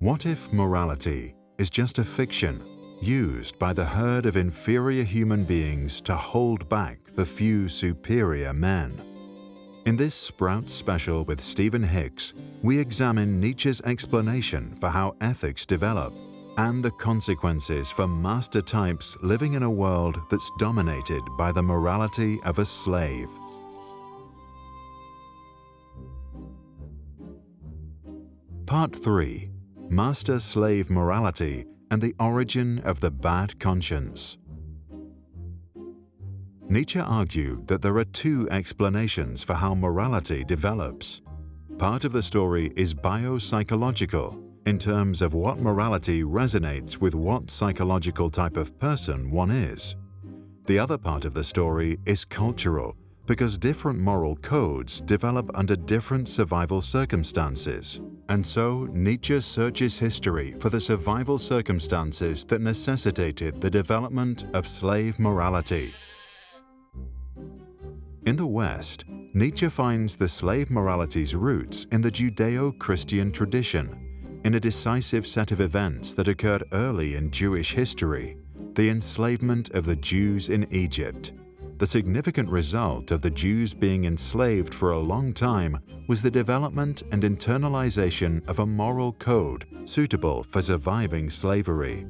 What if morality is just a fiction used by the herd of inferior human beings to hold back the few superior men? In this Sprout special with Stephen Hicks, we examine Nietzsche's explanation for how ethics develop and the consequences for master types living in a world that's dominated by the morality of a slave. Part 3 Master Slave Morality and the Origin of the Bad Conscience. Nietzsche argued that there are two explanations for how morality develops. Part of the story is biopsychological, in terms of what morality resonates with what psychological type of person one is. The other part of the story is cultural, because different moral codes develop under different survival circumstances. And so Nietzsche searches history for the survival circumstances that necessitated the development of slave morality. In the West, Nietzsche finds the slave morality's roots in the Judeo-Christian tradition, in a decisive set of events that occurred early in Jewish history, the enslavement of the Jews in Egypt. The significant result of the Jews being enslaved for a long time was the development and internalization of a moral code suitable for surviving slavery.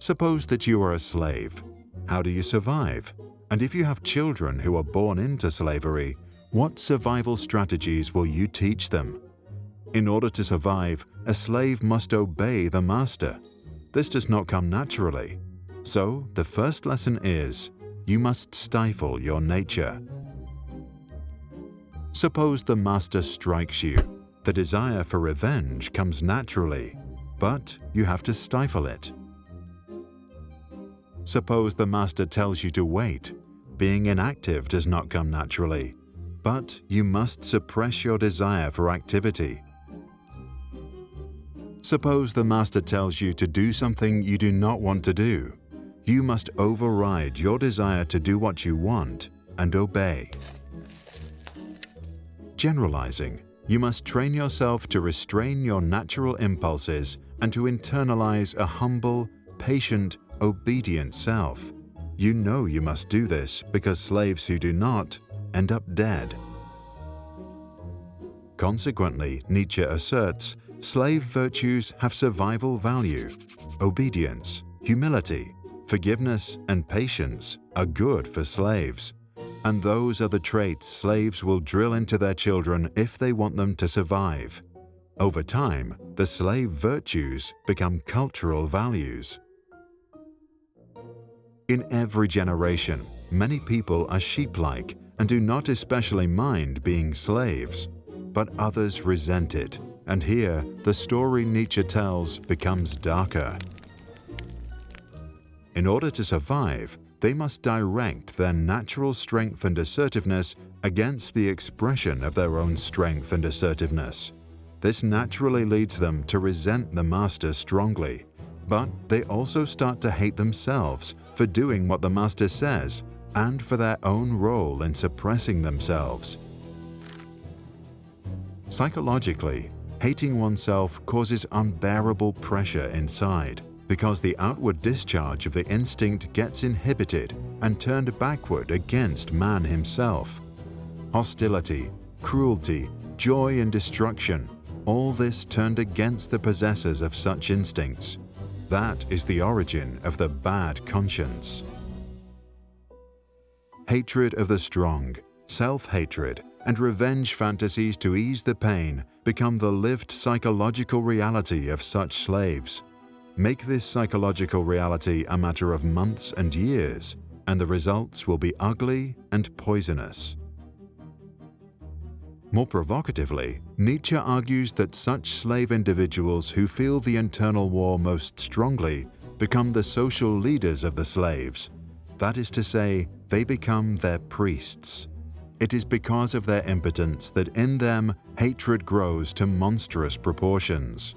Suppose that you are a slave. How do you survive? And if you have children who are born into slavery, what survival strategies will you teach them? In order to survive, a slave must obey the master. This does not come naturally. So, the first lesson is, you must stifle your nature. Suppose the master strikes you. The desire for revenge comes naturally, but you have to stifle it. Suppose the master tells you to wait. Being inactive does not come naturally, but you must suppress your desire for activity. Suppose the master tells you to do something you do not want to do. You must override your desire to do what you want and obey. Generalizing, you must train yourself to restrain your natural impulses and to internalize a humble, patient, obedient self. You know you must do this because slaves who do not end up dead. Consequently, Nietzsche asserts, slave virtues have survival value. Obedience, humility, forgiveness, and patience are good for slaves. And those are the traits slaves will drill into their children if they want them to survive. Over time, the slave virtues become cultural values. In every generation, many people are sheep-like and do not especially mind being slaves, but others resent it, and here the story Nietzsche tells becomes darker. In order to survive, they must direct their natural strength and assertiveness against the expression of their own strength and assertiveness. This naturally leads them to resent the master strongly, but they also start to hate themselves for doing what the master says and for their own role in suppressing themselves. Psychologically, hating oneself causes unbearable pressure inside because the outward discharge of the instinct gets inhibited and turned backward against man himself. Hostility, cruelty, joy and destruction, all this turned against the possessors of such instincts. That is the origin of the bad conscience. Hatred of the strong, self-hatred, and revenge fantasies to ease the pain become the lived psychological reality of such slaves. Make this psychological reality a matter of months and years, and the results will be ugly and poisonous. More provocatively, Nietzsche argues that such slave individuals who feel the internal war most strongly become the social leaders of the slaves. That is to say, they become their priests. It is because of their impotence that in them hatred grows to monstrous proportions.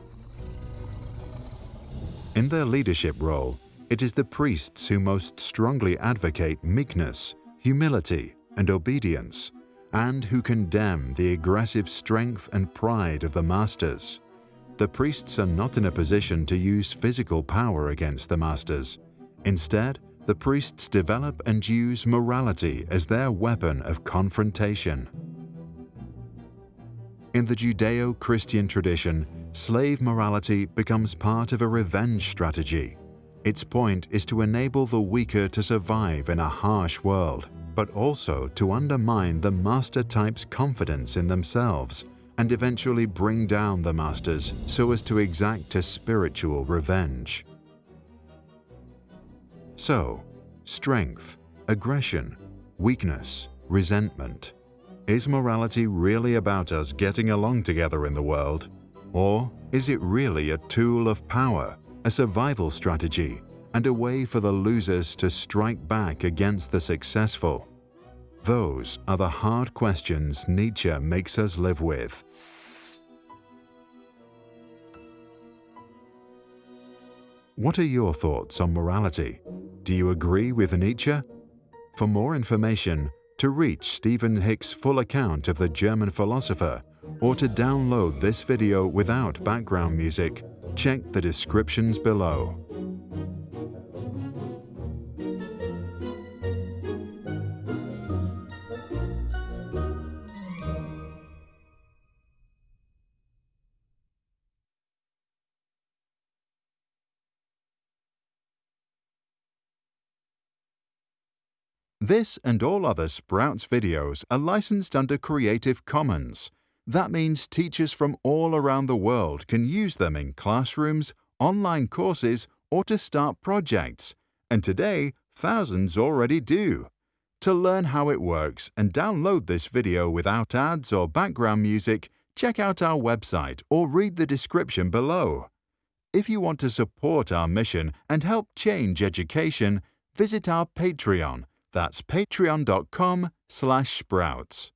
In their leadership role, it is the priests who most strongly advocate meekness, humility, and obedience, and who condemn the aggressive strength and pride of the masters. the priests are not in a position to use physical power against the masters. Instead, the priests develop and use morality as their weapon of confrontation. In the Judeo-Christian tradition, slave morality becomes part of a revenge strategy. Its point is to enable the weaker to survive in a harsh world, but also to undermine the master type's confidence in themselves and eventually bring down the masters so as to exact a spiritual revenge. So, strength, aggression, weakness, resentment. Is morality really about us getting along together in the world? Or is it really a tool of power, a survival strategy, and a way for the losers to strike back against the successful? Those are the hard questions Nietzsche makes us live with. What are your thoughts on morality? Do you agree with Nietzsche? For more information, to reach Stephen Hicks' full account of the German philosopher, or to download this video without background music, check the descriptions below. This and all other Sprouts videos are licensed under Creative Commons. That means teachers from all around the world can use them in classrooms, online courses, or to start projects. And today, thousands already do. To learn how it works and download this video without ads or background music, check out our website or read the description below. If you want to support our mission and help change education, visit our Patreon that's patreon.com slash sprouts.